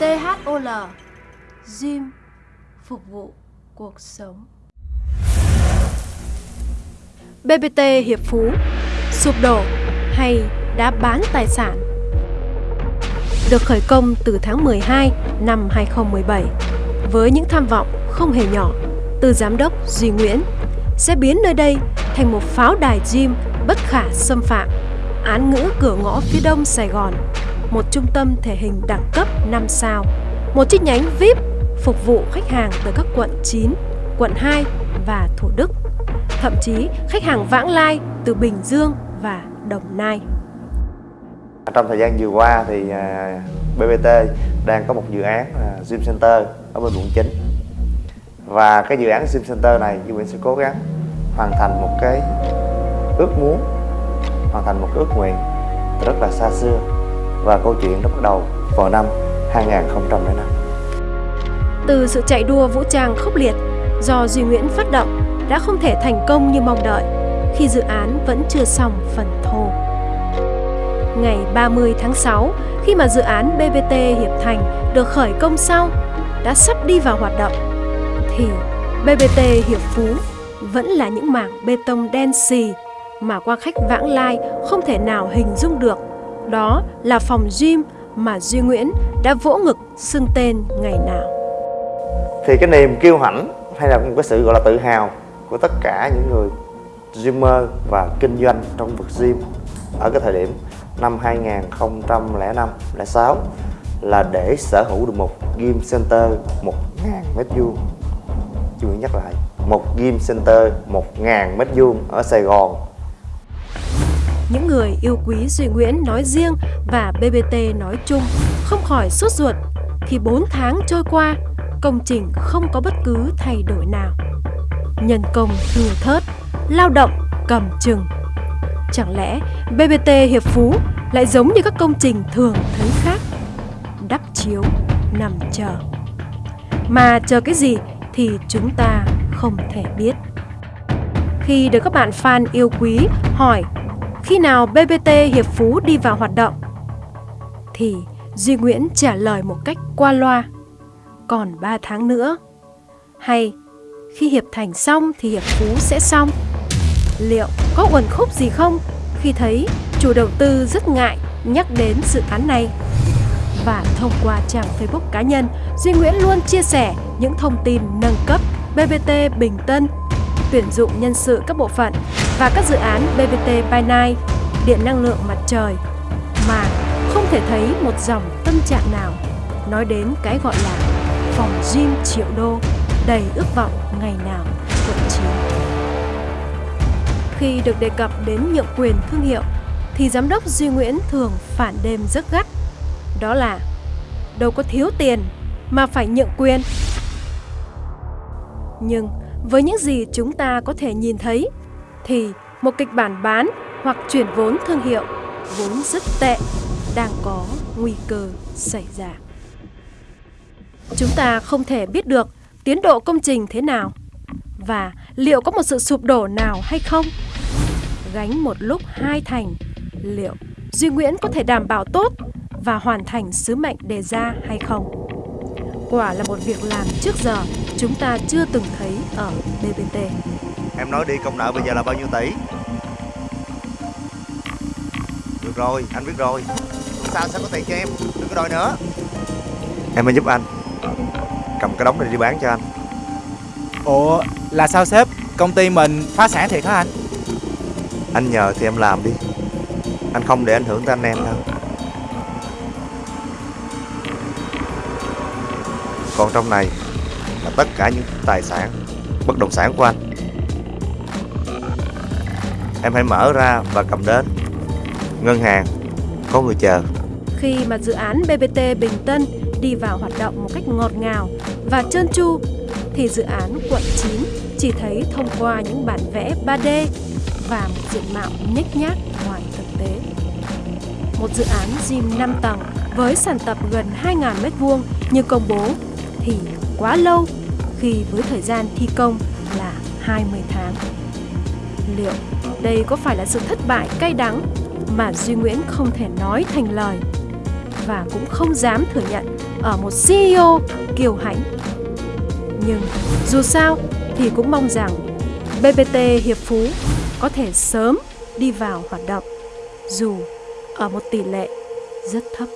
THOL Gym, phục vụ cuộc sống. BBT Hiệp Phú, sụp đổ hay đã bán tài sản được khởi công từ tháng 12 năm 2017 với những tham vọng không hề nhỏ, từ giám đốc Duy Nguyễn, sẽ biến nơi đây thành một pháo đài gym bất khả xâm phạm, án ngữ cửa ngõ phía đông Sài Gòn một trung tâm thể hình đẳng cấp 5 sao. Một chi nhánh VIP phục vụ khách hàng từ các quận 9, quận 2 và Thủ Đức. Thậm chí khách hàng vãng lai từ Bình Dương và Đồng Nai. Trong thời gian vừa qua thì à, BBT đang có một dự án à, Gym Center ở bên quận 9 và cái dự án Gym Center này Duy Nguyễn sẽ cố gắng hoàn thành một cái ước muốn hoàn thành một cái ước nguyện rất là xa xưa và câu chuyện nó bắt đầu vào năm 2005 Từ sự chạy đua vũ trang khốc liệt do Duy Nguyễn phát động đã không thể thành công như mong đợi khi dự án vẫn chưa xong phần thô. Ngày 30 tháng 6, khi mà dự án BBT Hiệp Thành được khởi công sau, đã sắp đi vào hoạt động, thì BBT Hiệp Phú vẫn là những mảng bê tông đen xì mà qua khách vãng lai không thể nào hình dung được. Đó là phòng gym mà Duy Nguyễn đã vỗ ngực xưng tên ngày nào. Thì cái niềm kiêu hãnh hay là một cái sự, gọi là, tự hào của tất cả những người gymmer và kinh doanh trong vực gym ở cái thời điểm năm 2005 06 là để sở hữu được một gym center 1.000 mét vuông Chú nhắc lại, một gym center 1.000 mét vuông ở Sài Gòn những người yêu quý Duy Nguyễn nói riêng và BBT nói chung không khỏi sốt ruột khi 4 tháng trôi qua, công trình không có bất cứ thay đổi nào. Nhân công thừa thớt, lao động cầm chừng. Chẳng lẽ BBT Hiệp Phú lại giống như các công trình thường thấy khác? Đắp chiếu, nằm chờ. Mà chờ cái gì thì chúng ta không thể biết. Khi được các bạn fan yêu quý hỏi khi nào BBT Hiệp Phú đi vào hoạt động? Thì Duy Nguyễn trả lời một cách qua loa, còn 3 tháng nữa. Hay khi Hiệp Thành xong thì Hiệp Phú sẽ xong. Liệu có uẩn khúc gì không khi thấy chủ đầu tư rất ngại nhắc đến dự án này? Và thông qua trang Facebook cá nhân, Duy Nguyễn luôn chia sẻ những thông tin nâng cấp BBT Bình Tân tuyển dụng nhân sự các bộ phận và các dự án BBT by điện năng lượng mặt trời mà không thể thấy một dòng tâm trạng nào nói đến cái gọi là phòng gym triệu đô đầy ước vọng ngày nào quận 9. Khi được đề cập đến nhượng quyền thương hiệu thì giám đốc Duy Nguyễn thường phản đêm rất gắt. Đó là đâu có thiếu tiền mà phải nhượng quyền. Nhưng với những gì chúng ta có thể nhìn thấy, thì một kịch bản bán hoặc chuyển vốn thương hiệu vốn rất tệ đang có nguy cơ xảy ra. Chúng ta không thể biết được tiến độ công trình thế nào và liệu có một sự sụp đổ nào hay không. Gánh một lúc hai thành, liệu Duy Nguyễn có thể đảm bảo tốt và hoàn thành sứ mệnh đề ra hay không? Quả là một việc làm trước giờ chúng ta chưa từng thấy ở BBT. Em nói đi công nợ bây giờ là bao nhiêu tỷ? Được rồi, anh biết rồi. Tuần sau sẽ có tiền cho em, đừng có đòi nữa. Em mới giúp anh. Cầm cái đống này đi bán cho anh. Ủa, là sao sếp? Công ty mình phá sản thiệt hả anh? Anh nhờ thì em làm đi. Anh không để ảnh hưởng tới anh em đâu. Còn trong này là tất cả những tài sản bất động sản của anh Em hãy mở ra và cầm đến Ngân hàng, Có người chờ Khi mà dự án BBT Bình Tân đi vào hoạt động một cách ngọt ngào và trơn tru, thì dự án quận 9 chỉ thấy thông qua những bản vẽ 3D và một diện mạo nhếch nhác ngoài thực tế. Một dự án gym 5 tầng với sàn tập gần 2.000 m2 như công bố thì quá lâu, khi với thời gian thi công là 20 tháng. Liệu đây có phải là sự thất bại cay đắng mà Duy Nguyễn không thể nói thành lời và cũng không dám thừa nhận ở một CEO kiêu hãnh. Nhưng dù sao thì cũng mong rằng BBT Hiệp Phú có thể sớm đi vào hoạt động, dù ở một tỷ lệ rất thấp.